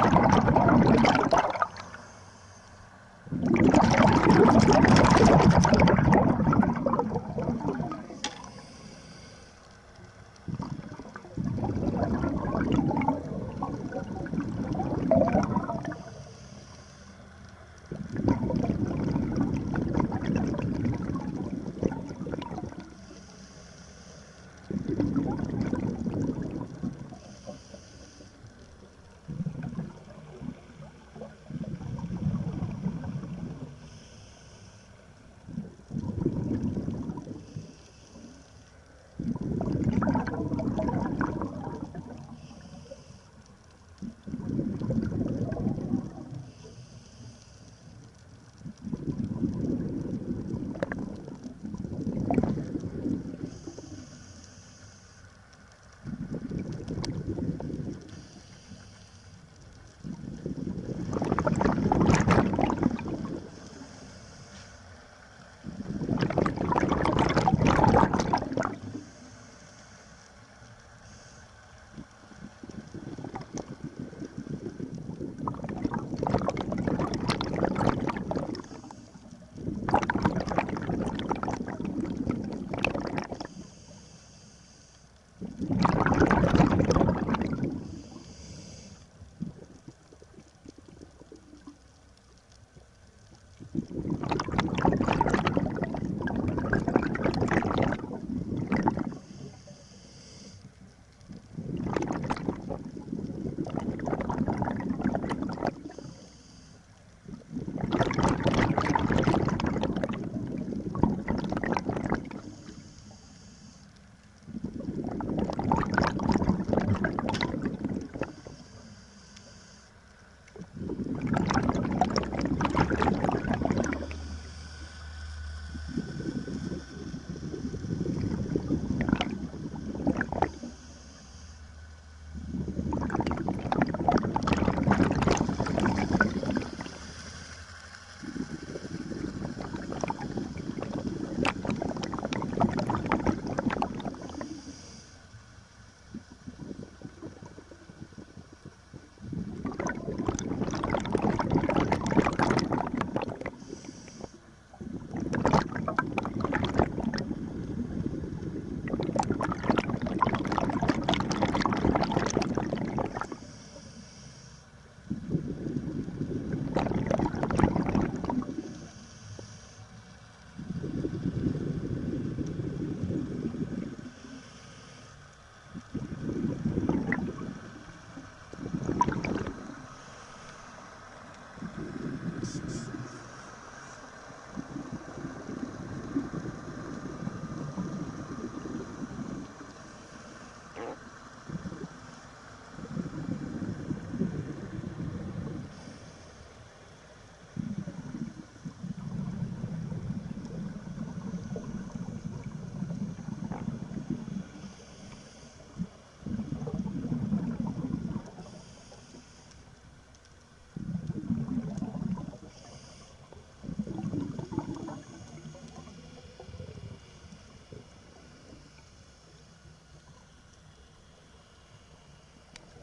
you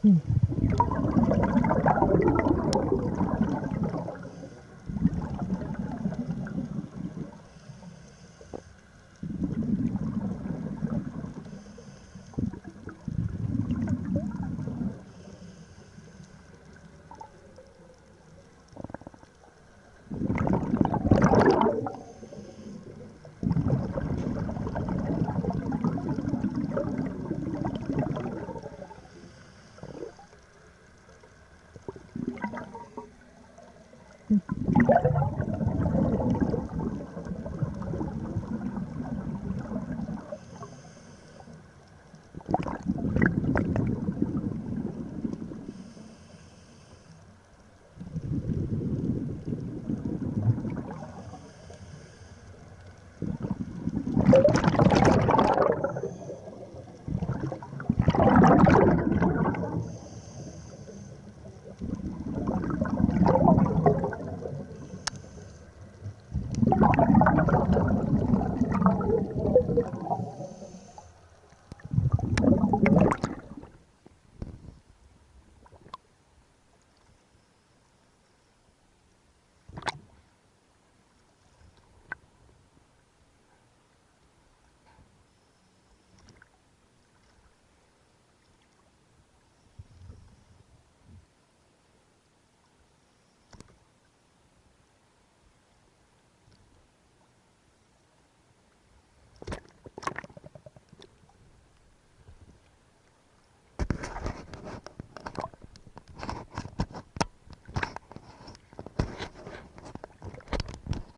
Hmm.